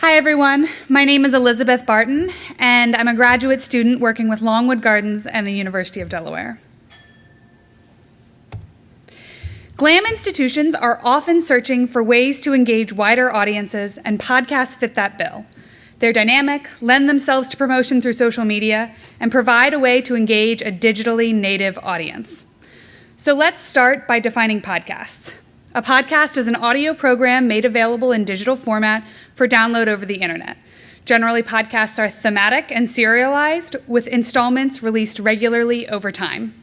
Hi, everyone. My name is Elizabeth Barton, and I'm a graduate student working with Longwood Gardens and the University of Delaware. GLAM institutions are often searching for ways to engage wider audiences, and podcasts fit that bill. They're dynamic, lend themselves to promotion through social media, and provide a way to engage a digitally native audience. So let's start by defining podcasts. A podcast is an audio program made available in digital format for download over the internet. Generally, podcasts are thematic and serialized, with installments released regularly over time.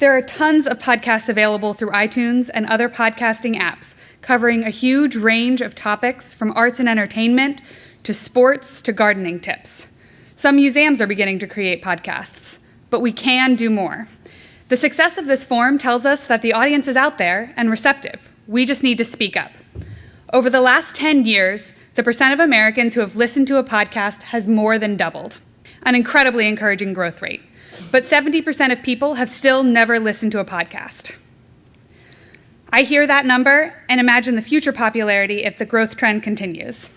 There are tons of podcasts available through iTunes and other podcasting apps, covering a huge range of topics from arts and entertainment to sports to gardening tips. Some museums are beginning to create podcasts, but we can do more. The success of this form tells us that the audience is out there and receptive. We just need to speak up. Over the last 10 years, the percent of Americans who have listened to a podcast has more than doubled, an incredibly encouraging growth rate but 70% of people have still never listened to a podcast. I hear that number and imagine the future popularity if the growth trend continues.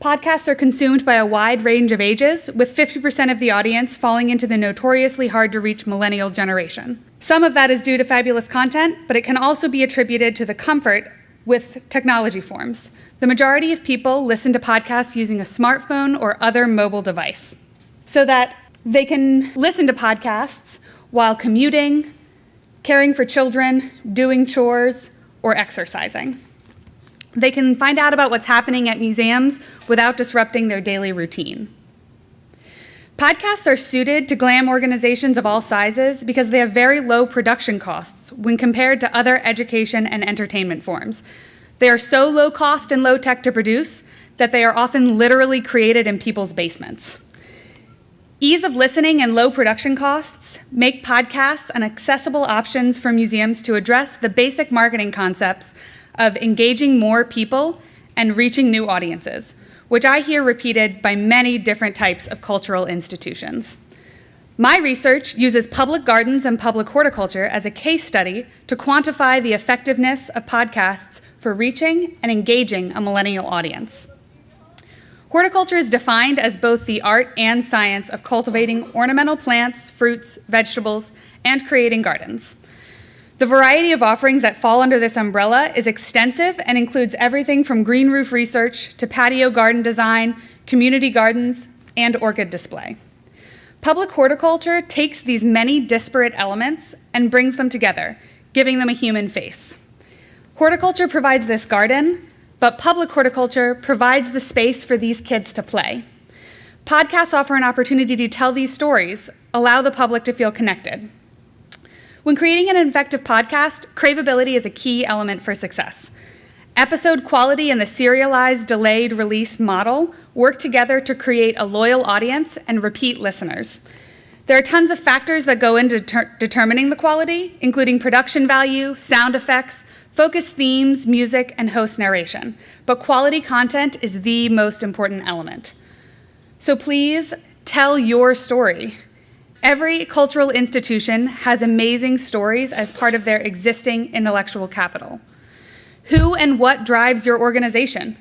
Podcasts are consumed by a wide range of ages, with 50% of the audience falling into the notoriously hard to reach millennial generation. Some of that is due to fabulous content, but it can also be attributed to the comfort with technology forms. The majority of people listen to podcasts using a smartphone or other mobile device. So that they can listen to podcasts while commuting, caring for children, doing chores, or exercising. They can find out about what's happening at museums without disrupting their daily routine. Podcasts are suited to GLAM organizations of all sizes because they have very low production costs when compared to other education and entertainment forms. They are so low cost and low tech to produce that they are often literally created in people's basements. Ease of listening and low production costs make podcasts an accessible options for museums to address the basic marketing concepts of engaging more people and reaching new audiences, which I hear repeated by many different types of cultural institutions. My research uses public gardens and public horticulture as a case study to quantify the effectiveness of podcasts for reaching and engaging a millennial audience. Horticulture is defined as both the art and science of cultivating ornamental plants, fruits, vegetables, and creating gardens. The variety of offerings that fall under this umbrella is extensive and includes everything from green roof research to patio garden design, community gardens, and orchid display. Public horticulture takes these many disparate elements and brings them together, giving them a human face. Horticulture provides this garden, but public horticulture provides the space for these kids to play. Podcasts offer an opportunity to tell these stories, allow the public to feel connected. When creating an effective podcast, craveability is a key element for success. Episode quality and the serialized delayed release model work together to create a loyal audience and repeat listeners. There are tons of factors that go into determining the quality, including production value, sound effects, focus themes, music, and host narration, but quality content is the most important element. So please tell your story. Every cultural institution has amazing stories as part of their existing intellectual capital. Who and what drives your organization?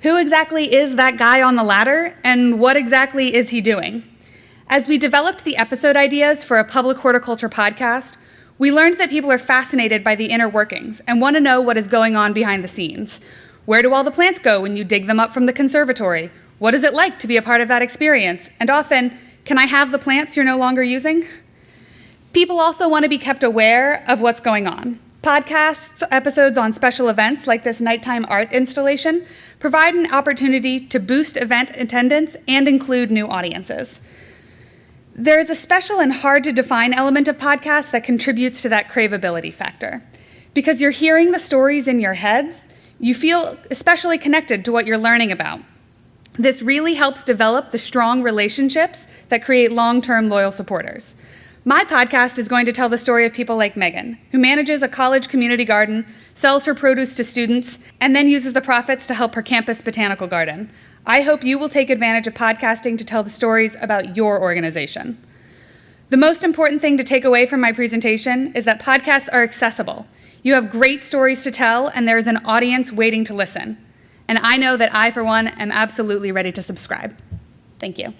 Who exactly is that guy on the ladder, and what exactly is he doing? As we developed the episode ideas for a public horticulture podcast, we learned that people are fascinated by the inner workings and want to know what is going on behind the scenes. Where do all the plants go when you dig them up from the conservatory? What is it like to be a part of that experience? And often, can I have the plants you're no longer using? People also want to be kept aware of what's going on. Podcasts, episodes on special events like this nighttime art installation provide an opportunity to boost event attendance and include new audiences. There is a special and hard to define element of podcasts that contributes to that craveability factor. Because you're hearing the stories in your heads, you feel especially connected to what you're learning about. This really helps develop the strong relationships that create long-term loyal supporters. My podcast is going to tell the story of people like Megan, who manages a college community garden, sells her produce to students, and then uses the profits to help her campus botanical garden. I hope you will take advantage of podcasting to tell the stories about your organization. The most important thing to take away from my presentation is that podcasts are accessible. You have great stories to tell, and there is an audience waiting to listen. And I know that I, for one, am absolutely ready to subscribe. Thank you.